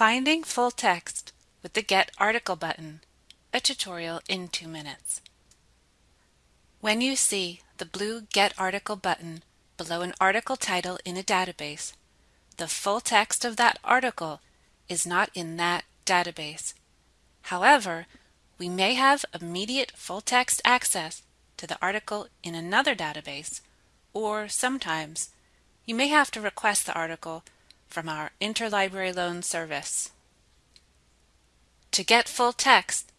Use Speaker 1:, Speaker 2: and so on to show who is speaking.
Speaker 1: Finding full text with the Get Article button, a tutorial in two minutes. When you see the blue Get Article button below an article title in a database, the full text of that article is not in that database. However, we may have immediate full text access to the article in another database, or sometimes you may have to request the article from our Interlibrary Loan Service. To get full text,